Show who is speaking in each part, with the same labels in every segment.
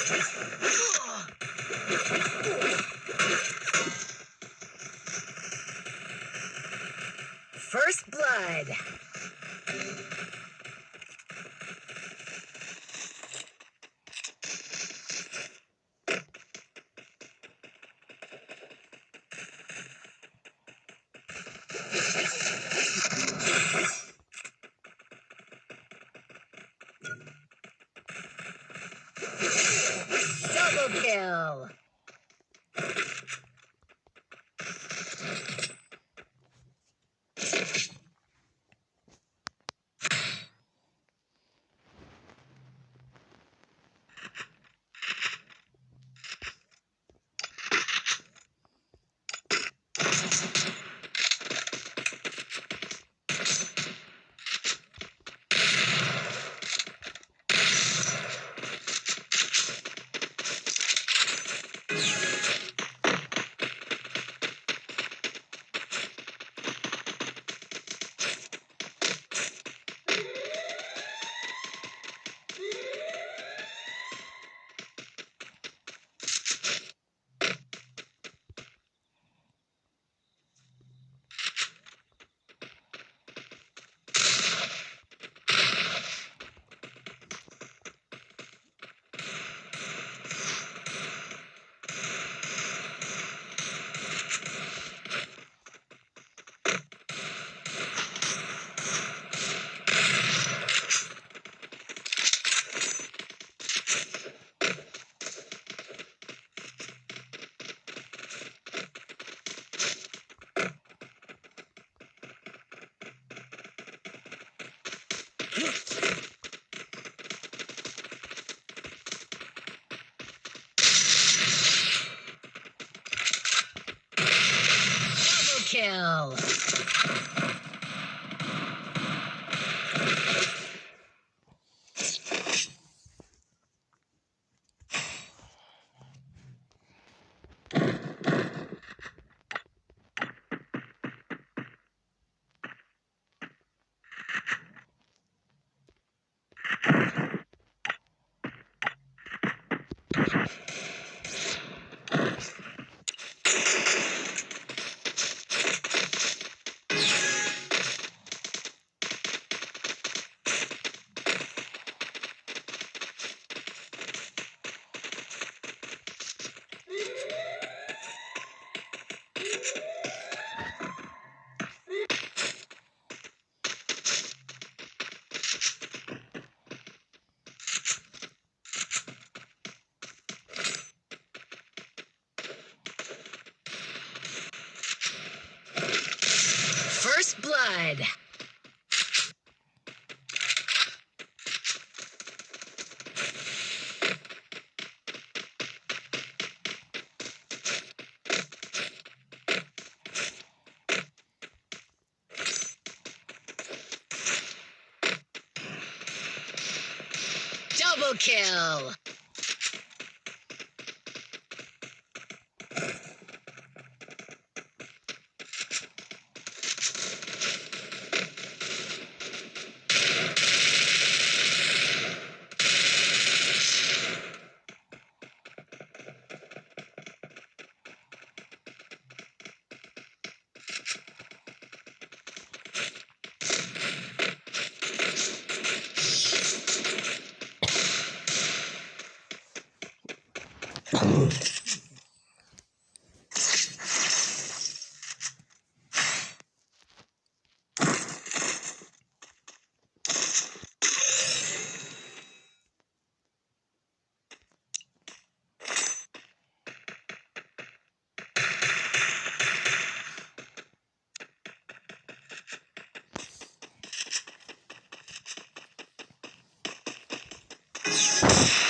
Speaker 1: First blood. Double kill. Blood. Double kill. calor. you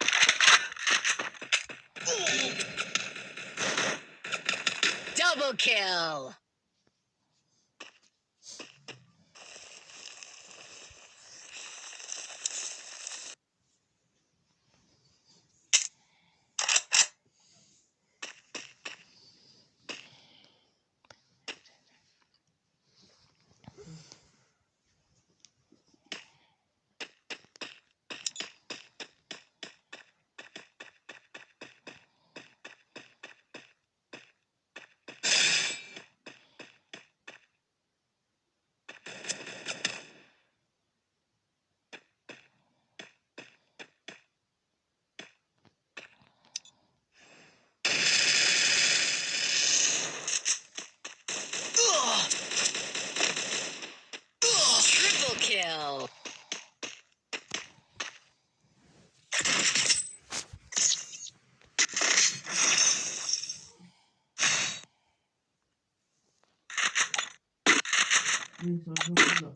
Speaker 1: Kill.
Speaker 2: 你说说这个